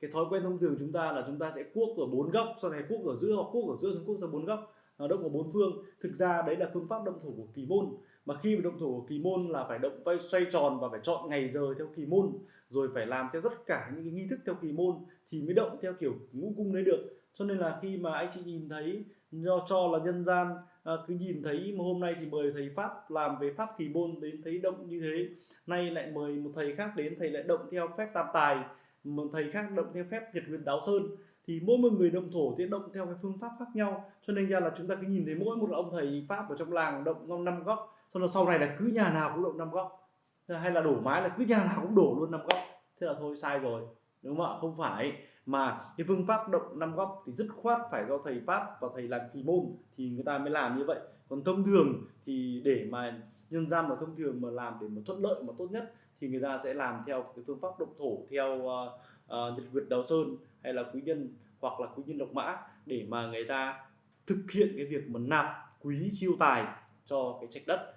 cái thói quen thông thường chúng ta là chúng ta sẽ cuốc ở bốn góc sau này cuốc ở giữa hoặc cuốc ở giữa chúng cuốc ra bốn góc à, động ở bốn phương. Thực ra đấy là phương pháp động thổ của kỳ môn. Mà khi mà động thổ của kỳ môn là phải động vay xoay tròn và phải chọn ngày giờ theo kỳ môn rồi phải làm theo tất cả những cái nghi thức theo kỳ môn thì mới động theo kiểu ngũ cung đấy được. Cho nên là khi mà anh chị nhìn thấy do cho là nhân gian à, cứ nhìn thấy mà hôm nay thì mời thầy pháp làm về pháp kỳ môn đến thấy động như thế nay lại mời một thầy khác đến thầy lại động theo phép tam tài một thầy khác động theo phép nhật nguyệt đáo sơn, thì mỗi một người động thổ thì động theo cái phương pháp khác nhau. Cho nên ra là chúng ta cứ nhìn thấy mỗi một ông thầy pháp ở trong làng động năm góc, xong là sau này là cứ nhà nào cũng động năm góc. Hay là đổ mái là cứ nhà nào cũng đổ luôn năm góc. Thế là thôi, sai rồi. Đúng không ạ? Không phải. Mà cái phương pháp động năm góc thì dứt khoát phải do thầy pháp và thầy làm kỳ môn thì người ta mới làm như vậy. Còn thông thường thì để mà nhân gian mà thông thường mà làm để mà thuận lợi mà tốt nhất thì người ta sẽ làm theo cái phương pháp động thổ theo uh, uh, nhật nguyệt đào sơn hay là quý nhân hoặc là quý nhân độc mã để mà người ta thực hiện cái việc mà nạp quý chiêu tài cho cái trạch đất.